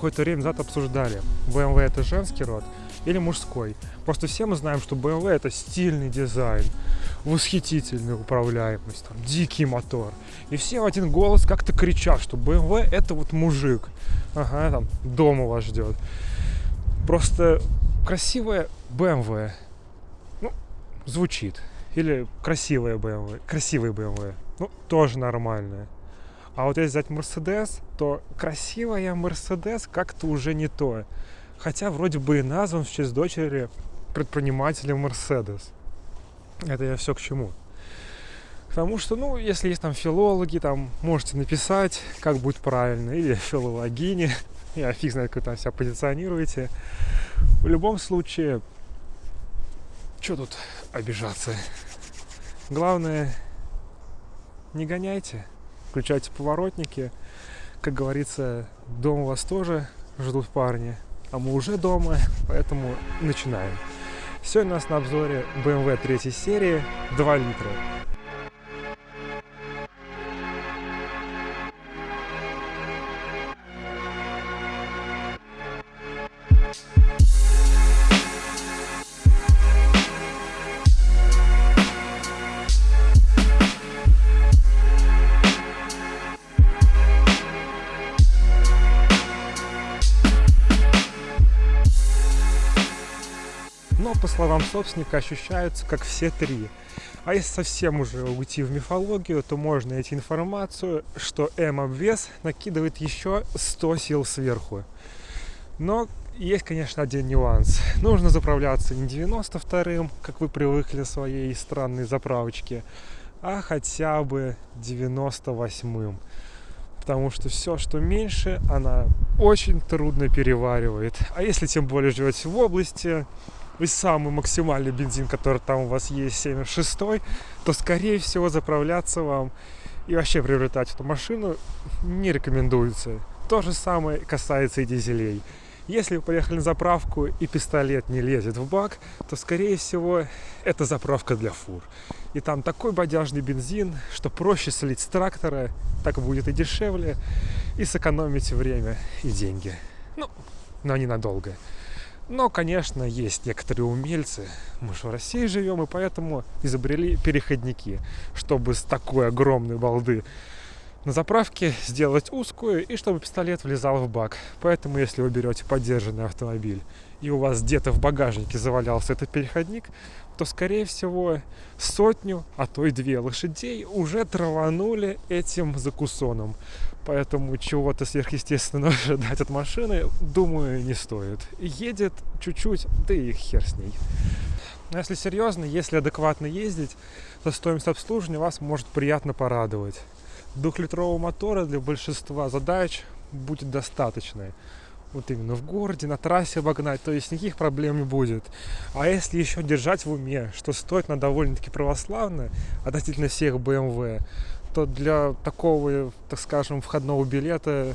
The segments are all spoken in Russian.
какое-то время назад обсуждали, BMW это женский род или мужской. Просто все мы знаем, что BMW это стильный дизайн, восхитительная управляемость, там, дикий мотор. И все в один голос как-то кричат, что BMW это вот мужик. Ага, там дома вас ждет. Просто красивая BMW, ну, звучит. Или красивая BMW, красивый BMW, ну, тоже нормальная. А вот если взять Mercedes, то красивая Mercedes как-то уже не то. Хотя вроде бы и назван в честь дочери предпринимателя Mercedes. Это я все к чему? К тому, что, ну, если есть там филологи, там можете написать, как будет правильно, или филологини, я фиг знает, как там себя позиционируете. В любом случае, что тут обижаться? Главное, не гоняйте, включайте поворотники. Как говорится, дома вас тоже ждут парни, а мы уже дома, поэтому начинаем. Сегодня у нас на обзоре BMW 3 серии 2 литра. Словам собственника, ощущаются как все три. А если совсем уже уйти в мифологию, то можно найти информацию, что М-обвес накидывает еще 100 сил сверху. Но есть, конечно, один нюанс. Нужно заправляться не 92-м, как вы привыкли своей странной заправочке, а хотя бы 98-м. Потому что все, что меньше, она очень трудно переваривает. А если тем более живете в области, и самый максимальный бензин, который там у вас есть, 76, то, скорее всего, заправляться вам и вообще приобретать эту машину не рекомендуется. То же самое касается и дизелей. Если вы поехали на заправку и пистолет не лезет в бак, то, скорее всего, это заправка для фур. И там такой бодяжный бензин, что проще слить с трактора, так будет и дешевле, и сэкономить время и деньги. Ну, но ненадолго. Но, конечно, есть некоторые умельцы, мы же в России живем, и поэтому изобрели переходники, чтобы с такой огромной балды на заправке сделать узкую, и чтобы пистолет влезал в бак. Поэтому, если вы берете поддержанный автомобиль, и у вас где-то в багажнике завалялся этот переходник, то, скорее всего, сотню, а то и две лошадей уже траванули этим закусоном. Поэтому чего-то сверхъестественного ожидать от машины, думаю, не стоит. Едет чуть-чуть, да и хер с ней. Но если серьезно, если адекватно ездить, то стоимость обслуживания вас может приятно порадовать. Двухлитрового мотора для большинства задач будет достаточно вот именно в городе, на трассе обогнать, то есть никаких проблем не будет. А если еще держать в уме, что стоит на довольно-таки православно относительно всех BMW, то для такого, так скажем, входного билета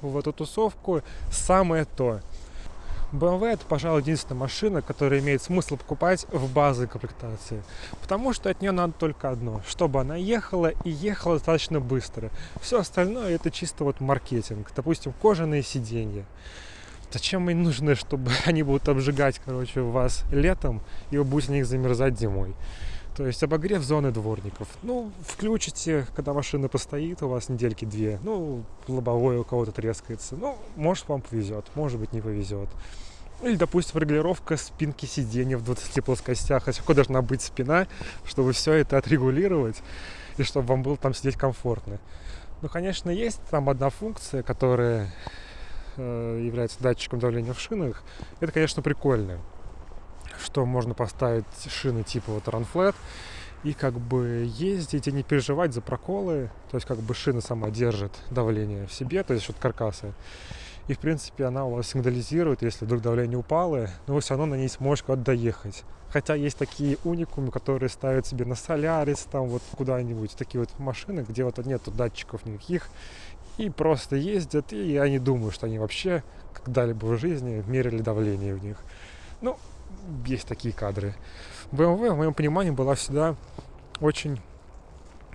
в эту тусовку самое то. BMW это, пожалуй, единственная машина, которая имеет смысл покупать в базовой комплектации. Потому что от нее надо только одно, чтобы она ехала и ехала достаточно быстро. Все остальное это чисто вот маркетинг. Допустим, кожаные сиденья. Зачем им нужны, чтобы они будут обжигать, короче, вас летом, и вы будете на них замерзать зимой? То есть обогрев зоны дворников. Ну, включите, когда машина постоит, у вас недельки две. Ну, лобовое у кого-то трескается. Ну, может, вам повезет, может быть, не повезет. Или, допустим, регулировка спинки сиденья в 20 плоскостях. А какой должна быть спина, чтобы все это отрегулировать и чтобы вам было там сидеть комфортно. Ну, конечно, есть там одна функция, которая э, является датчиком давления в шинах. Это, конечно, прикольно что можно поставить шины типа вот Run Flat и как бы ездить и не переживать за проколы. То есть как бы шина сама держит давление в себе, то есть от каркаса. И в принципе она у вас сигнализирует, если вдруг давление упало, но вы все равно на ней сможете куда-то доехать. Хотя есть такие уникумы, которые ставят себе на Солярис, там вот куда-нибудь, такие вот машины, где вот нету датчиков никаких, и просто ездят, и я не думаю, что они вообще когда-либо в жизни мерили давление в них. Ну, есть такие кадры. BMW, в моем понимании, была всегда очень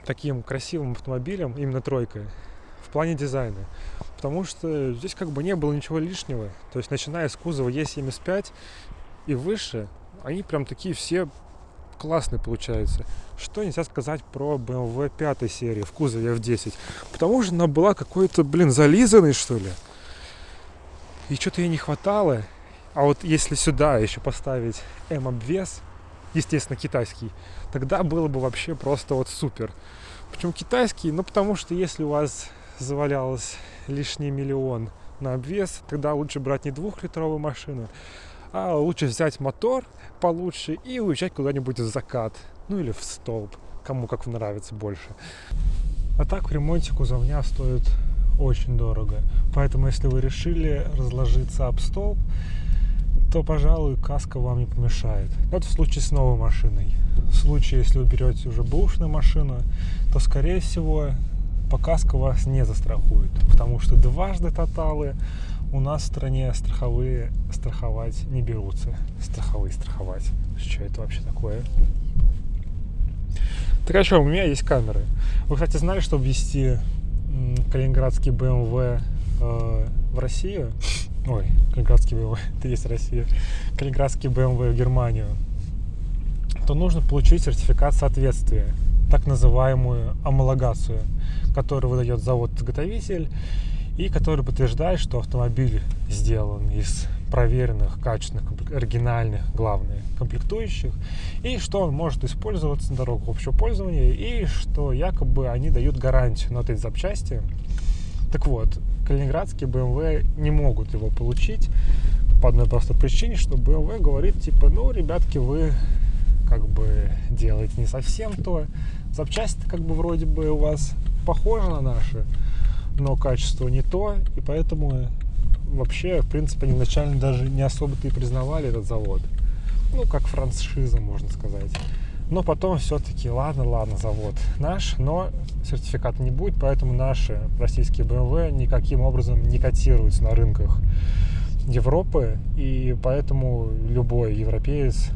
таким красивым автомобилем, именно тройкой, в плане дизайна. потому что здесь как бы не было ничего лишнего. То есть начиная с кузова Е75 и выше, они прям такие все классные получаются. Что нельзя сказать про BMW 5 серии в кузове F10? Потому что она была какой-то, блин, зализанной, что ли. И что-то ей не хватало. А вот если сюда еще поставить M-обвес, естественно, китайский, тогда было бы вообще просто вот супер. Почему китайский? Ну, потому что если у вас завалялось лишний миллион на обвес, тогда лучше брать не двухлитровую машину, а лучше взять мотор получше и уезжать куда-нибудь в закат, ну или в столб, кому как нравится больше. А так в ремонте кузовня стоит очень дорого. Поэтому если вы решили разложиться об столб, то, пожалуй, каска вам не помешает. Это в случае с новой машиной. В случае, если вы берете уже бэушную машину, то, скорее всего, по каско вас не застрахуют, потому что дважды тоталы у нас в стране страховые страховать не берутся. Страховые страховать. Что это вообще такое? Так а что, у меня есть камеры. Вы, кстати, знали, что ввести калининградский BMW э, в Россию, ой, калининградский BMW, это есть Россия, калининградский BMW в Германию, то нужно получить сертификат соответствия, так называемую амалогацию, которую выдает завод-изготовитель и который подтверждает, что автомобиль сделан из проверенных, качественных, оригинальных, главное, комплектующих, и что он может использоваться на дорогах общего пользования, и что якобы они дают гарантию на эти запчасти. Так вот, калининградские BMW не могут его получить по одной простой причине, что BMW говорит, типа, ну, ребятки, вы как бы делаете не совсем то, запчасти как бы вроде бы у вас похожи на наши, но качество не то, и поэтому вообще, в принципе, они изначально даже не особо-то и признавали этот завод. Ну, как франшиза, можно сказать. Но потом все-таки, ладно, ладно, завод наш, но сертификата не будет, поэтому наши российские BMW никаким образом не котируются на рынках Европы, и поэтому любой европеец,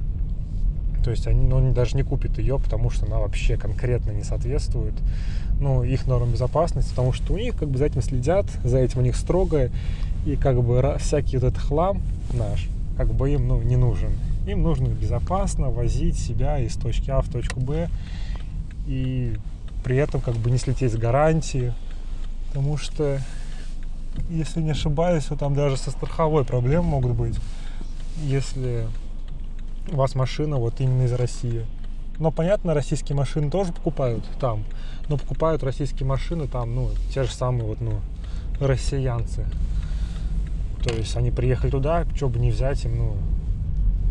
то есть они, ну, они даже не купит ее, потому что она вообще конкретно не соответствует ну, их нормам безопасности, потому что у них как бы за этим следят, за этим у них строго, и как бы всякий вот этот хлам наш, как бы им ну, не нужен. Им нужно безопасно возить себя из точки А в точку Б и при этом как бы не слететь с гарантии, потому что, если не ошибаюсь, то там даже со страховой проблемы могут быть, если у вас машина вот именно из России. Но понятно, российские машины тоже покупают там, но покупают российские машины там, ну, те же самые вот, ну, россиянцы. То есть они приехали туда, что бы не взять им, ну,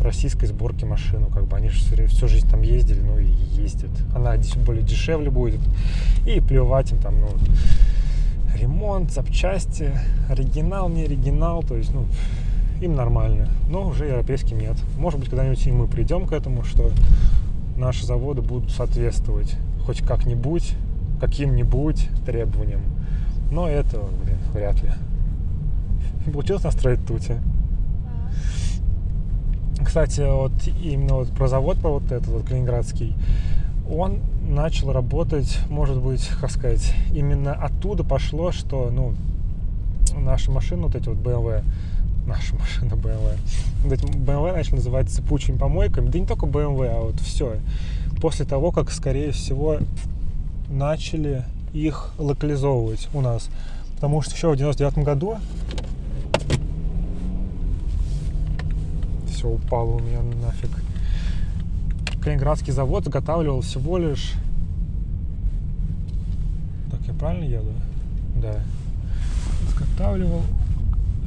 российской сборки машину, как бы они же всю, всю жизнь там ездили, ну и ездят. Она более дешевле будет. И плевать им там, ну, ремонт, запчасти, оригинал, не оригинал, то есть, ну, им нормально. Но уже европейским нет. Может быть, когда-нибудь и мы придем к этому, что наши заводы будут соответствовать хоть как-нибудь, каким-нибудь требованиям. Но это, блин, вряд ли. Получилось настроить Тути. Кстати, вот именно вот про завод, про вот этот вот калининградский, он начал работать, может быть, как сказать, именно оттуда пошло, что, ну, наши машины, вот эти вот BMW, наша машина BMW. Вот эти BMW начали называть цепучими помойками. Да не только BMW, а вот все. После того, как, скорее всего, начали их локализовывать у нас. Потому что еще в 99 году все упало у меня нафиг. Калининградский завод заготавливал всего лишь... Так, я правильно еду? Да. Заготавливал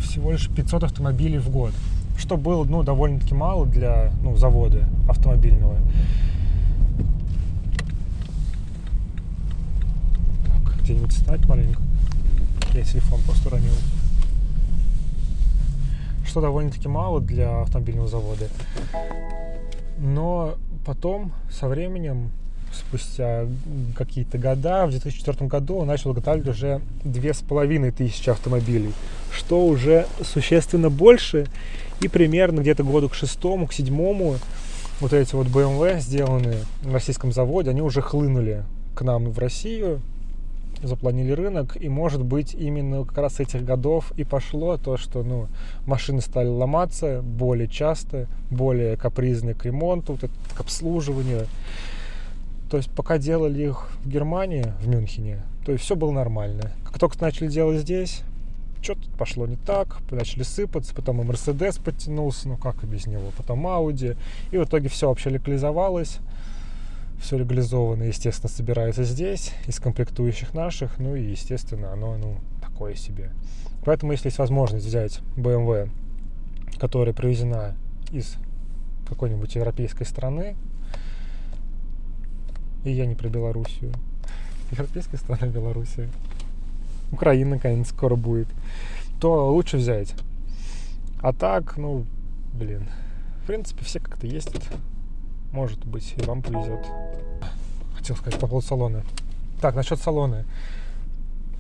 всего лишь 500 автомобилей в год, что было ну, довольно-таки мало для ну, завода автомобильного. Так, где-нибудь встать маленько. Я телефон просто уронил. Что довольно-таки мало для автомобильного завода. Но потом, со временем, спустя какие-то года, в 2004 году он начал изготавливать уже две с половиной тысячи автомобилей, что уже существенно больше, и примерно где-то году к шестому, к седьмому вот эти вот BMW, сделанные на российском заводе, они уже хлынули к нам в Россию, запланили рынок, и может быть именно как раз этих годов и пошло то, что ну, машины стали ломаться более часто, более капризные к ремонту, вот это, к обслуживанию. То есть пока делали их в Германии, в Мюнхене, то есть все было нормально. Как только начали делать здесь, что-то пошло не так, начали сыпаться, потом и Мерседес подтянулся, ну как и без него, потом Ауди, и в итоге все вообще легализовалось, все легализовано, естественно, собирается здесь, из комплектующих наших, ну и, естественно, оно, ну, такое себе. Поэтому, если есть возможность взять BMW, которая привезена из какой-нибудь европейской страны, и я не про Белоруссию, европейская страна Белоруссия, Украина, наконец, скоро будет, то лучше взять. А так, ну, блин, в принципе, все как-то ездят. Может быть, и вам повезет. Хотел сказать по поводу салона. Так, насчет салона.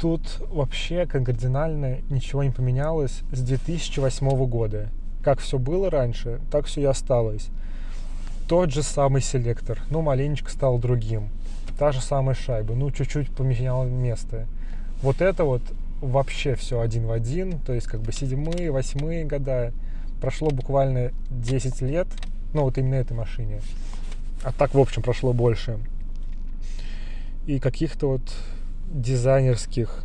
Тут вообще кардинально ничего не поменялось с 2008 года. Как все было раньше, так все и осталось. Тот же самый селектор, ну, маленечко стал другим. Та же самая шайба, ну, чуть-чуть поменял место. Вот это вот вообще все один в один, то есть как бы седьмые, восьмые года, прошло буквально 10 лет, ну вот именно этой машине, а так в общем прошло больше. И каких-то вот дизайнерских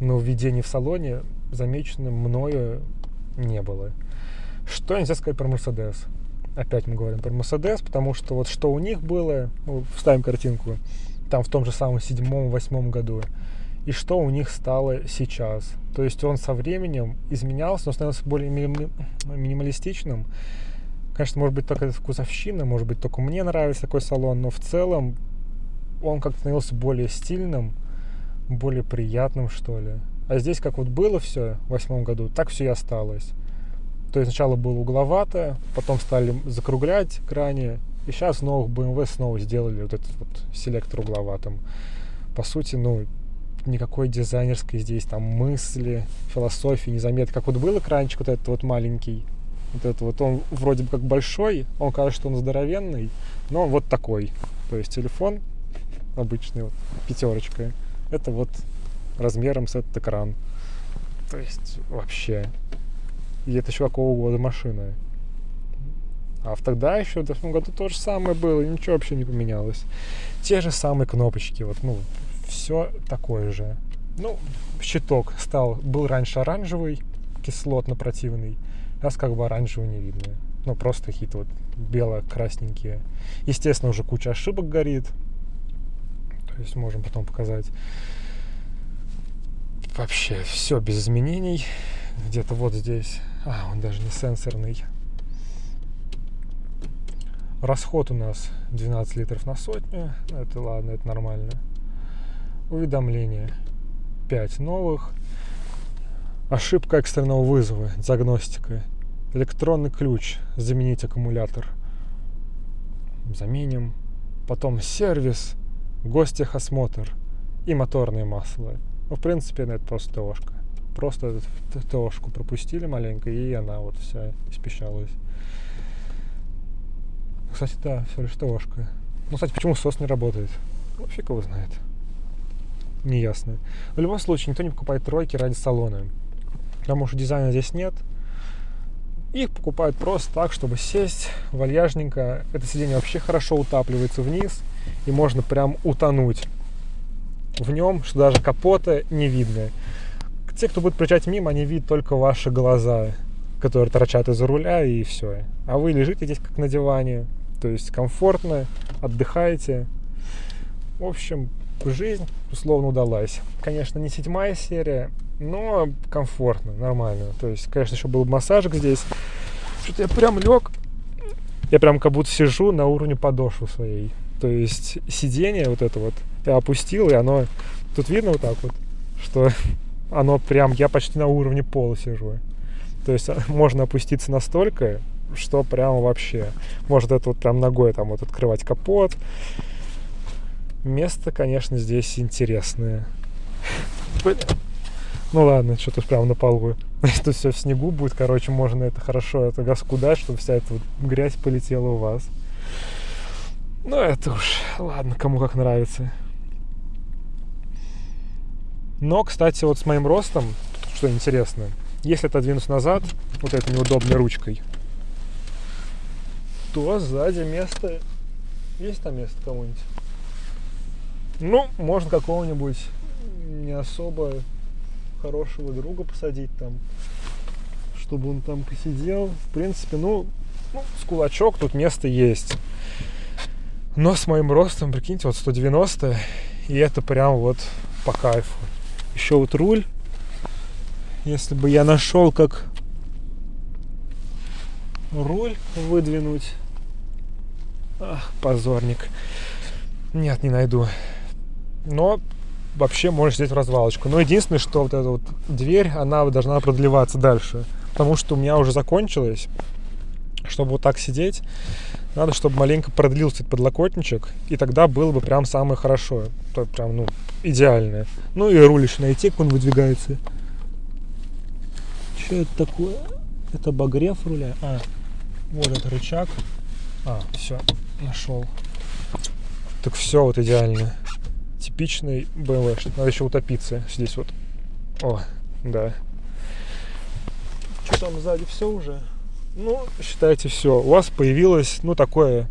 нововведений в салоне замечено мною не было. Что нельзя сказать про Mercedes? Опять мы говорим про Mercedes, потому что вот что у них было, ну, вставим картинку, там в том же самом седьмом-восьмом году, и что у них стало сейчас. То есть он со временем изменялся, но становился более минималистичным. Конечно, может быть, только это вкусовщина, может быть, только мне нравится такой салон, но в целом он как-то становился более стильным, более приятным, что ли. А здесь как вот было все в восьмом году, так все и осталось. То есть сначала было угловато, потом стали закруглять крайне, и сейчас новых BMW снова сделали вот этот вот селектор угловатым. По сути, ну, никакой дизайнерской здесь там мысли, философии не заметно. Как вот был экранчик вот этот вот маленький, вот этот вот он вроде бы как большой, он кажется, что он здоровенный, но он вот такой. То есть телефон обычный, вот, пятерочка, это вот размером с этот экран. То есть вообще. И это еще какого года машина. А в тогда еще, в 2008 году то же самое было, ничего вообще не поменялось. Те же самые кнопочки, вот, ну, все такое же. Ну, щиток стал, был раньше оранжевый, кислотно-противный, сейчас как бы оранжевый не видно. Ну, просто какие-то вот бело-красненькие. Естественно, уже куча ошибок горит. То есть можем потом показать. Вообще все без изменений. Где-то вот здесь. А, он даже не сенсорный. Расход у нас 12 литров на сотню. Это ладно, это нормально уведомления 5 новых ошибка экстренного вызова диагностика. Электронный ключ. Заменить аккумулятор. Заменим. Потом сервис. Гостехосмотр. И моторное масло. Ну, в принципе это просто ТОшка просто ТОшку пропустили маленько и она вот вся испещалась. Кстати да все лишь ТОшка ну кстати почему СОС не работает? Ну фиг его знает. Неясно. В любом случае, никто не покупает тройки ради салона. Потому что дизайна здесь нет. Их покупают просто так, чтобы сесть вальяжненько. Это сиденье вообще хорошо утапливается вниз. И можно прям утонуть в нем, что даже капота не видно. Те, кто будет проезжать мимо, они видят только ваши глаза, которые торчат из-за руля, и все. А вы лежите здесь как на диване. То есть комфортно, отдыхаете. В общем, жизнь условно удалась. Конечно, не седьмая серия, но комфортно, нормально. То есть, конечно, еще был массажик здесь. Что-то я прям лег, я прям как будто сижу на уровне подошвы своей. То есть сиденье вот это вот я опустил, и оно... Тут видно вот так вот, что оно прям... Я почти на уровне пола сижу. То есть можно опуститься настолько, что прям вообще... Может это вот прям ногой там вот открывать капот, Место, конечно, здесь интересное. Ну ладно, что-то прямо на полу. Тут все в снегу будет, короче, можно это хорошо это газку дать, чтобы вся эта вот грязь полетела у вас. Ну это уж, ладно, кому как нравится. Но, кстати, вот с моим ростом, что интересно, если отодвинусь назад вот этой неудобной ручкой, то сзади место... Есть там место кому-нибудь? Ну, можно какого-нибудь не особо хорошего друга посадить там, чтобы он там посидел. В принципе, ну, ну с кулачок тут место есть. Но с моим ростом, прикиньте, вот 190, и это прям вот по кайфу. Еще вот руль. Если бы я нашел, как руль выдвинуть. Ах, позорник. Нет, не найду. Но вообще можешь взять в развалочку. Но единственное, что вот эта вот дверь, она должна продлеваться дальше. Потому что у меня уже закончилось. Чтобы вот так сидеть, надо, чтобы маленько продлился этот подлокотничек, и тогда было бы прям самое хорошо. То прям, ну, идеальное. Ну и руль еще найти, как он выдвигается. Что это такое? Это обогрев руля? А, вот этот рычаг. А, все, нашел. Так все вот идеально. Типичный BMW. Надо еще утопиться здесь вот. О, да. Что там сзади все уже? Ну, считайте все. У вас появилось, ну, такое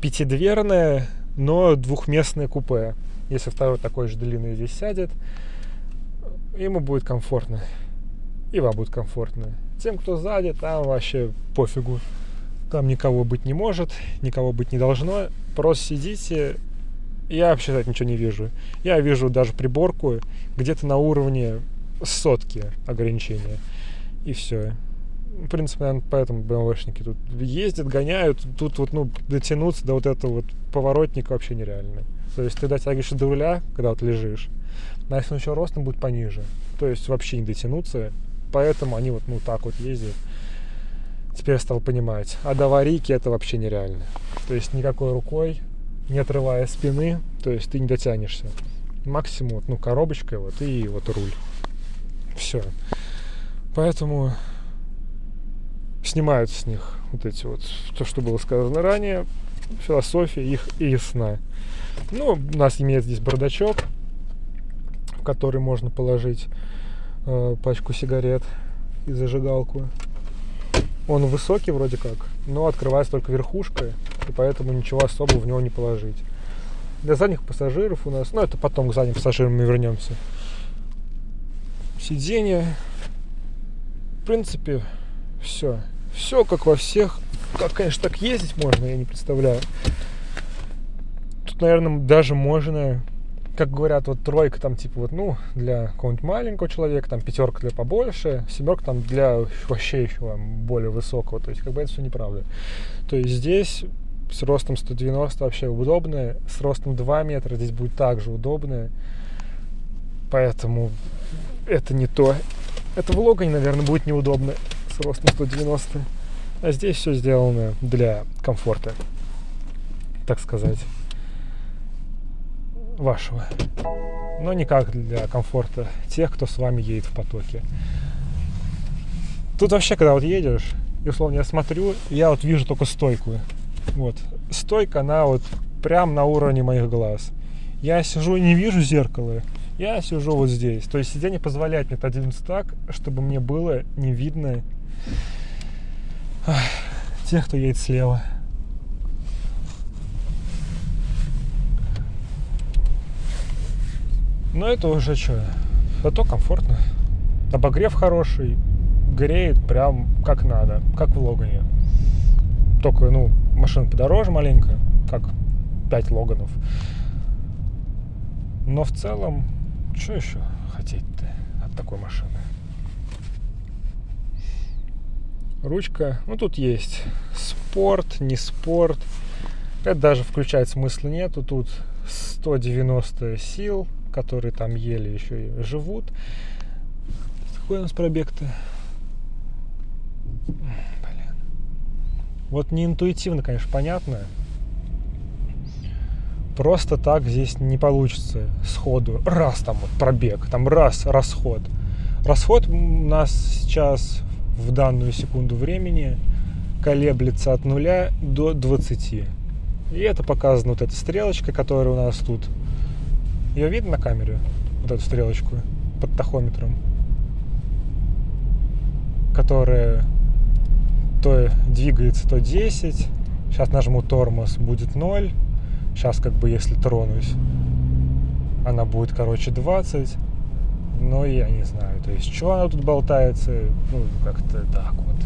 пятидверное, но двухместное купе. Если второй такой же длинный здесь сядет, ему будет комфортно. И вам будет комфортно. Тем, кто сзади, там вообще пофигу. Там никого быть не может, никого быть не должно. Просто сидите. Я вообще так ничего не вижу. Я вижу даже приборку где-то на уровне сотки ограничения. И все. В принципе, наверное, поэтому БМВшники тут ездят, гоняют. Тут вот, ну, дотянуться до вот этого вот поворотника вообще нереально. То есть ты дотягиваешься до руля, когда вот лежишь, а если он еще ростом будет пониже, то есть вообще не дотянуться, поэтому они вот ну так вот ездят. Теперь я стал понимать. А до аварийки это вообще нереально. То есть никакой рукой, не отрывая спины, то есть ты не дотянешься. Максимум, ну, коробочкой вот и вот руль. Все. Поэтому снимают с них вот эти вот, то, что было сказано ранее, философия их и ясна. Ну, у нас имеет здесь бардачок, в который можно положить э, пачку сигарет и зажигалку. Он высокий вроде как, но открывается только верхушкой, и поэтому ничего особого в него не положить. Для задних пассажиров у нас, ну это потом к задним пассажирам мы вернемся. Сиденье. В принципе, все. Все как во всех. Как, конечно, так ездить можно, я не представляю. Тут, наверное, даже можно, как говорят, вот тройка там типа вот, ну, для какого-нибудь маленького человека, там пятерка для побольше, семерка там для вообще еще более высокого. То есть, как бы это все неправда. То есть здесь с ростом 190 вообще удобно, с ростом 2 метра здесь будет также удобно. Поэтому это не то. Это в Логане, наверное, будет неудобно с ростом 190. А здесь все сделано для комфорта, так сказать вашего, но никак для комфорта тех, кто с вами едет в потоке. Тут вообще, когда вот едешь, и условно я смотрю, я вот вижу только стойку. Вот. Стойка, она вот прям на уровне моих глаз. Я сижу и не вижу зеркала, я сижу вот здесь. То есть сиденье позволяет мне отодвинуться так, чтобы мне было не видно тех, кто едет слева. Но это уже что, зато комфортно. Обогрев хороший, греет прям как надо, как в Логане. Только, ну, машина подороже маленько, как 5 Логанов. Но в целом, что еще хотеть-то от такой машины? Ручка, ну тут есть спорт, не спорт. Это даже включать смысла нету. Тут 190 сил, которые там еле еще и живут. Какой у нас пробег-то? Вот не интуитивно, конечно, понятно. Просто так здесь не получится сходу. Раз там вот пробег, там раз расход. Расход у нас сейчас в данную секунду времени колеблется от 0 до 20. И это показано вот эта стрелочка, которая у нас тут ее видно на камере? вот эту стрелочку под тахометром, которая то двигается, то 10. Сейчас нажму тормоз, будет 0. Сейчас как бы если тронусь, она будет, короче, 20. Но я не знаю, то есть, что она тут болтается, ну, как-то так вот.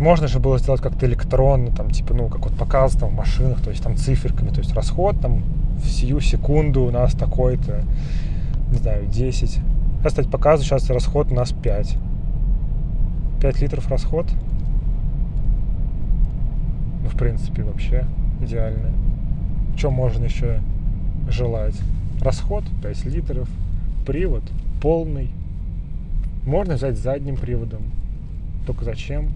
Можно же было сделать как-то электронно, там, типа, ну, как вот показывают там в машинах, то есть там циферками, то есть расход там в сию секунду у нас такой-то, не знаю, 10. Сейчас, кстати, показываю, сейчас расход у нас 5. 5 литров расход. В принципе, вообще идеально. Что можно еще желать? Расход 5 литров, привод полный. Можно взять задним приводом. Только зачем?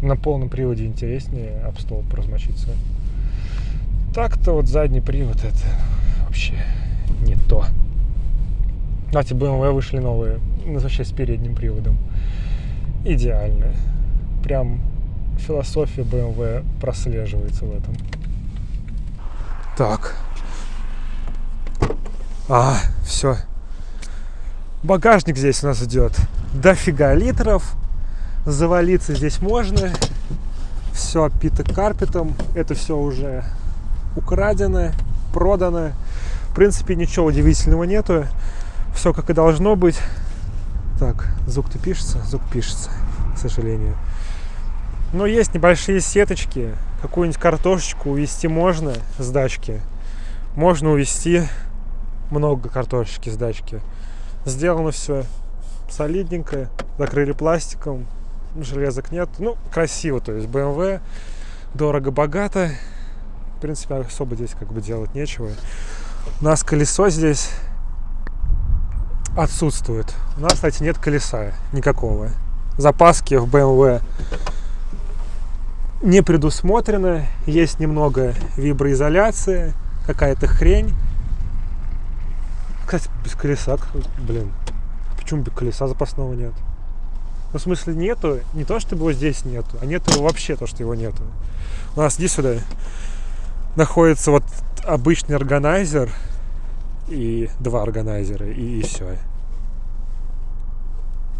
На полном приводе интереснее об стол размочиться. Так-то вот задний привод это вообще не то. Кстати, BMW вышли новые, ну, вообще с передним приводом. Идеально. Прям философия BMW прослеживается в этом. Так. А, все. Багажник здесь у нас идет дофига литров. Завалиться здесь можно. Все обпито карпетом. Это все уже украдено, продано. В принципе, ничего удивительного нету. Все как и должно быть. Так, звук-то пишется? Звук пишется, к сожалению. Но есть небольшие сеточки. Какую-нибудь картошечку увезти можно с дачки. Можно увезти много картошечки с дачки. Сделано все солидненько. Закрыли пластиком. Железок нет. Ну, красиво. То есть BMW. Дорого-богато. В принципе, особо здесь как бы делать нечего. У нас колесо здесь отсутствует. У нас, кстати, нет колеса никакого. Запаски в BMW не предусмотрено. Есть немного виброизоляции, какая-то хрень. Кстати, без колеса, блин, почему без колеса запасного нет? Ну, в смысле, нету, не то, чтобы его здесь нету, а нету вообще то, что его нету. У нас здесь сюда находится вот обычный органайзер и два органайзера, и, и все.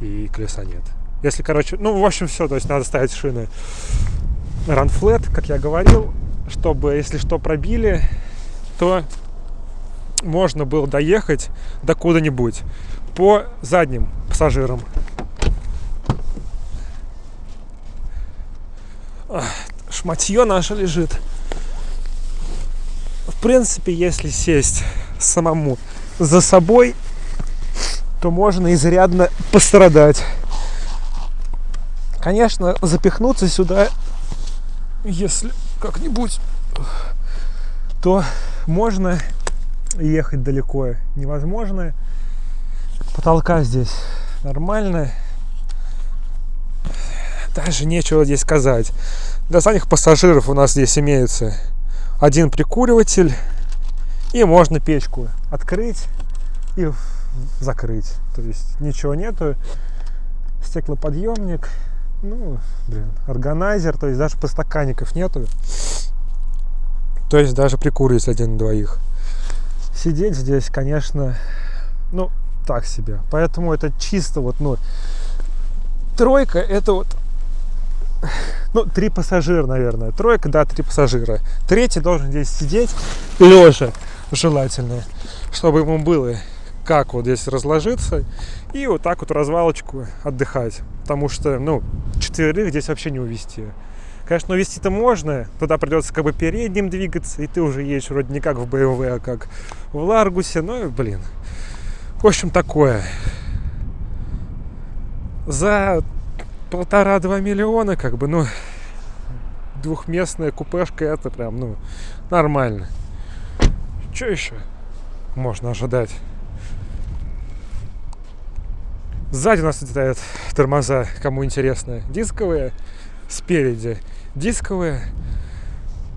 И колеса нет. Если, короче, ну, в общем, все, то есть надо ставить шины ранфлет, как я говорил, чтобы, если что, пробили, то можно было доехать до куда-нибудь по задним пассажирам. Шматье наше лежит. В принципе, если сесть самому за собой, то можно изрядно пострадать. Конечно, запихнуться сюда, если как-нибудь, то можно ехать далеко невозможно. Потолка здесь нормально. Даже нечего здесь сказать. Для самих пассажиров у нас здесь имеется один прикуриватель. И можно печку открыть и закрыть. То есть ничего нету. Стеклоподъемник. Ну, блин, органайзер. То есть даже подстаканников нету. То есть даже прикуривать один двоих сидеть здесь, конечно, ну, так себе. Поэтому это чисто вот, ну, тройка это вот, ну, три пассажира, наверное. Тройка, да, три пассажира. Третий должен здесь сидеть лежа, желательно, чтобы ему было как вот здесь разложиться и вот так вот развалочку отдыхать. Потому что, ну, четверых здесь вообще не увезти. Конечно, увезти-то можно, туда придется как бы передним двигаться, и ты уже едешь вроде не как в BMW, а как в Ларгусе, ну, блин. В общем, такое. За полтора-два миллиона, как бы, ну, двухместная купешка, это прям, ну, нормально. Что еще можно ожидать? Сзади у нас стоят тормоза, кому интересно, дисковые спереди дисковые.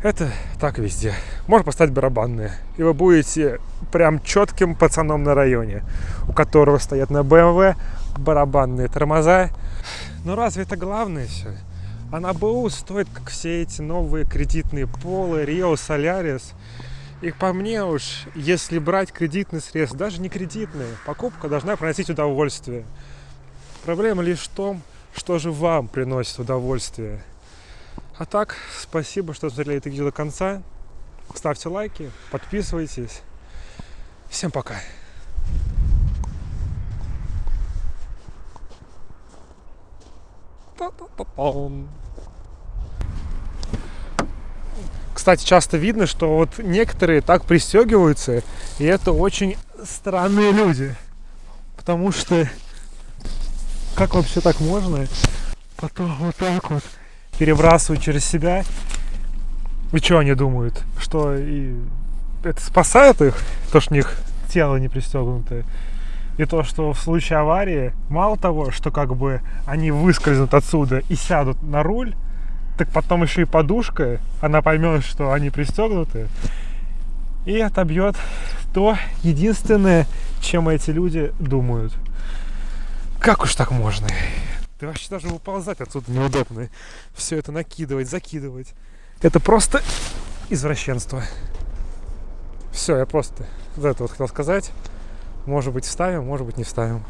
Это так везде. Можно поставить барабанные. И вы будете прям четким пацаном на районе, у которого стоят на BMW барабанные тормоза. Но разве это главное все? А на БУ стоит, как все эти новые кредитные полы, Rio, Solaris И по мне уж, если брать кредитный средств, даже не кредитные, покупка должна приносить удовольствие. Проблема лишь в том, что же вам приносит удовольствие. А так, спасибо, что смотрели это видео до конца. Ставьте лайки, подписывайтесь. Всем пока. Кстати, часто видно, что вот некоторые так пристегиваются, и это очень странные люди. Потому что как вообще так можно? Потом вот так вот перебрасывать через себя. И что они думают? Что и это спасает их, то, что у них тело не пристегнутое. И то, что в случае аварии, мало того, что как бы они выскользнут отсюда и сядут на руль, так потом еще и подушка, она поймет, что они пристегнуты, и отобьет то единственное, чем эти люди думают. Как уж так можно? Ты вообще даже выползать отсюда неудобно. Все это накидывать, закидывать. Это просто извращенство. Все, я просто за это вот хотел сказать. Может быть, вставим, может быть, не вставим.